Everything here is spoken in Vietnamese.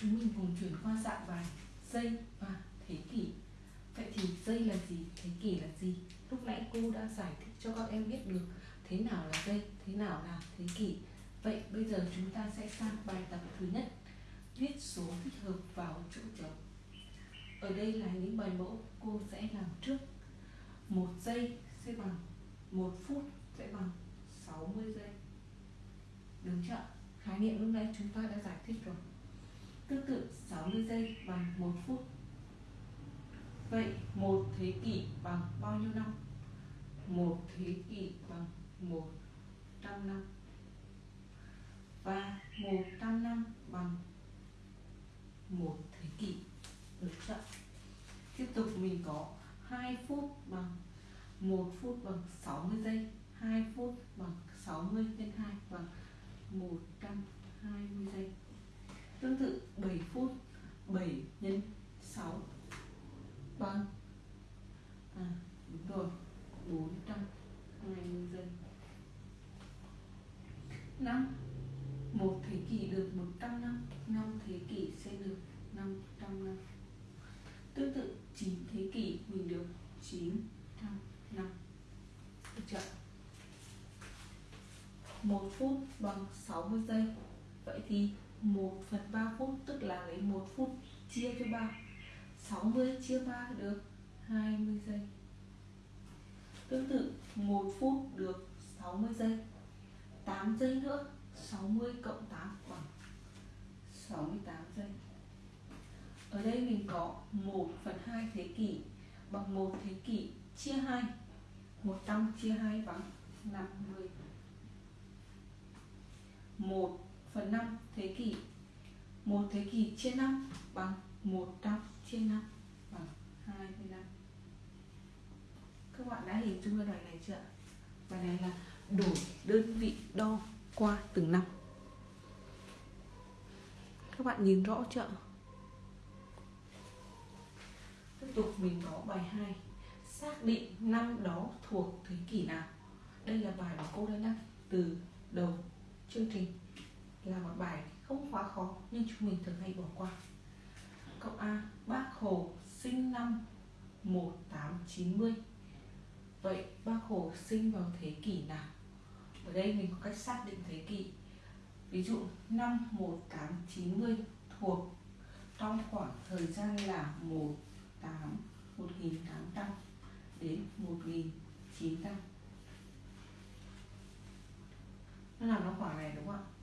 chúng mình cùng chuyển qua dạng bài dây và thế kỷ. Vậy thì dây là gì? Thế kỷ là gì? Lúc nãy cô đã giải thích cho các em biết được thế nào là dây, thế nào là thế kỷ. Vậy bây giờ chúng ta sẽ sang bài tập thứ nhất. Viết số thích hợp vào chỗ trống. Ở đây là những bài mẫu cô sẽ làm trước. Một giây sẽ bằng một phút sẽ bằng 60 giây. Đúng chưa khái niệm lúc nãy chúng ta đã giải thích rồi tương tự 60 giây bằng 1 phút. Vậy một thế kỷ bằng bao nhiêu năm? Một thế kỷ bằng 100 năm. Và 100 năm bằng một thế kỷ được chưa tiếp tục mình có 2 phút bằng 1 phút bằng 60 giây 2 phút bằng 60 nhân 2 bằng 120 giây. Tương tự 7 phút 7 nhân 6 bằng vâng. à, đúng rồi. 420 giây. 5 một thế kỷ được 100 năm 5 thế kỷ sẽ được 500 năm. Tương tự 9 thế kỷ mình được 900 năm. Được chưa? 1 phút bằng 60 giây. Vậy thì 1 phần 3 phút, tức là lấy 1 phút chia cho 3 60 chia 3 được 20 giây. Tương tự 1 phút được 60 giây. 8 giây nữa 60 cộng 8 bằng 68 giây. Ở đây mình có 1 phần 2 thế kỷ bằng 1 thế kỷ chia 2 100 chia 2 bằng 50 1 phần 5 thế kỷ. 1 thế kỷ chia 5 bằng 100 chia 5 bằng 25 Các bạn đã hình dung ra bài này chưa? Bài này là đổi đơn vị đo qua từng năm. Các bạn nhìn rõ chưa? Tiếp tục mình có bài 2 Xác định năm đó thuộc thế kỷ nào? Đây là bài mà cô đã đăng từ đầu chương trình là một bài không quá khó, nhưng chúng mình thường hay bỏ qua. Câu A, Bác Hồ, sinh năm 1890 Vậy Bác Hồ sinh vào thế kỷ nào? Ở đây mình có cách xác định thế kỷ. Ví dụ, năm 1890 thuộc trong khoảng thời gian là 18 1800 đến 1900 nó nằm trong khoảng này đúng không ạ?